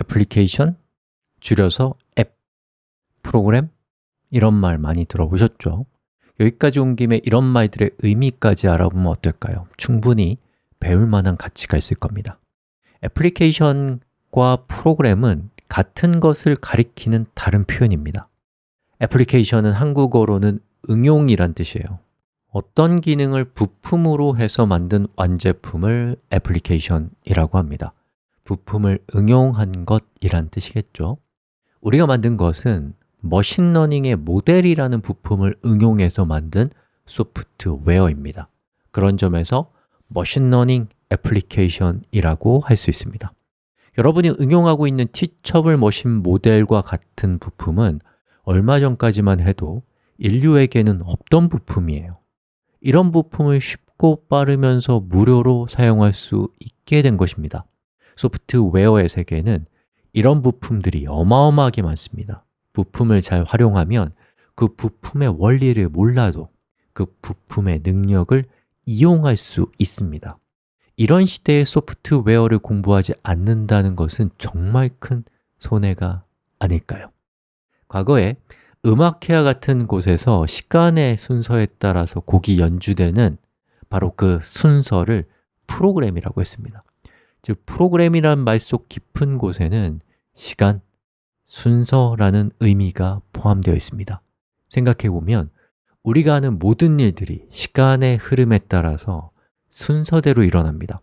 애플리케이션, 줄여서 앱, 프로그램 이런 말 많이 들어보셨죠? 여기까지 온 김에 이런 말들의 의미까지 알아보면 어떨까요? 충분히 배울 만한 가치가 있을 겁니다 애플리케이션과 프로그램은 같은 것을 가리키는 다른 표현입니다 애플리케이션은 한국어로는 응용이란 뜻이에요 어떤 기능을 부품으로 해서 만든 완제품을 애플리케이션이라고 합니다 부품을 응용한 것이란 뜻이겠죠. 우리가 만든 것은 머신러닝의 모델이라는 부품을 응용해서 만든 소프트웨어입니다. 그런 점에서 머신러닝 애플리케이션이라고 할 수 있습니다. 여러분이 응용하고 있는 Teachable Machine 모델과 같은 부품은 얼마 전까지만 해도 인류에게는 없던 부품이에요. 이런 부품을 쉽고 빠르면서 무료로 사용할 수 있게 된 것입니다 소프트웨어의 세계에는 이런 부품들이 어마어마하게 많습니다. 부품을 잘 활용하면 그 부품의 원리를 몰라도 그 부품의 능력을 이용할 수 있습니다. 이런 시대에 소프트웨어를 공부하지 않는다는 것은 정말 큰 손해가 아닐까요? 과거에 음악회와 같은 곳에서 시간의 순서에 따라서 곡이 연주되는 바로 그 순서를 프로그램이라고 했습니다 즉, 프로그램이란 말 속 깊은 곳에는 시간, 순서라는 의미가 포함되어 있습니다. 생각해보면 우리가 하는 모든 일들이 시간의 흐름에 따라서 순서대로 일어납니다.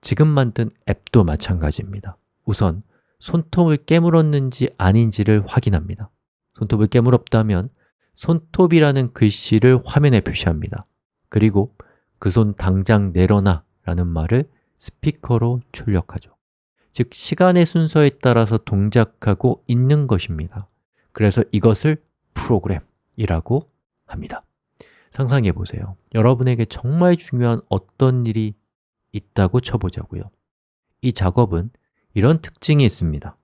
지금 만든 앱도 마찬가지입니다. 우선 손톱을 깨물었는지 아닌지를 확인합니다. 손톱을 깨물었다면 손톱이라는 글씨를 화면에 표시합니다. 그리고 그 손 당장 내려놔 라는 말을 스피커로 출력하죠. 즉, 시간의 순서에 따라서 동작하고 있는 것입니다. 그래서 이것을 프로그램이라고 합니다. 상상해 보세요. 여러분에게 정말 중요한 어떤 일이 있다고 쳐보자고요. 이 작업은 이런 특징이 있습니다.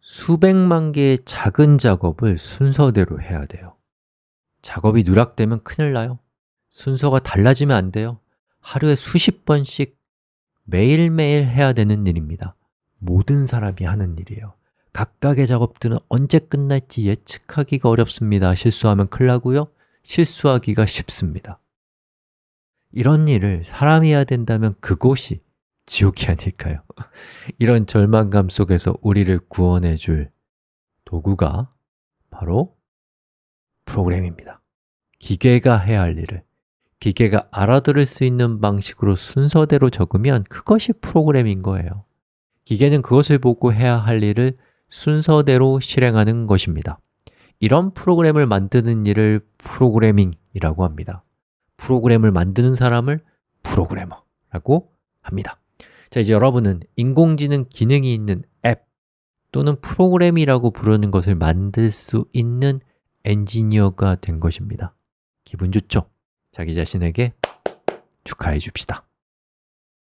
수백만 개의 작은 작업을 순서대로 해야 돼요. 작업이 누락되면 큰일 나요. 순서가 달라지면 안 돼요 하루에 수십 번씩 매일매일 해야 되는 일입니다. 모든 사람이 하는 일이에요. 각각의 작업들은 언제 끝날지 예측하기가 어렵습니다. 실수하면 큰일 나고요. 실수하기가 쉽습니다. 이런 일을 사람이 해야 된다면 그곳이 지옥이 아닐까요? 이런 절망감 속에서 우리를 구원해 줄 도구가 바로 프로그램입니다. 기계가 해야 할 일을 기계가 알아들을 수 있는 방식으로 순서대로 적으면 그것이 프로그램인 거예요. 기계는 그것을 보고 해야 할 일을 순서대로 실행하는 것입니다. 이런 프로그램을 만드는 일을 프로그래밍이라고 합니다. 프로그램을 만드는 사람을 프로그래머라고 합니다. 자, 이제 여러분은 인공지능 기능이 있는 앱 또는 프로그램이라고 부르는 것을 만들 수 있는 엔지니어가 된 것입니다. 기분 좋죠? 자기 자신에게 축하해 줍시다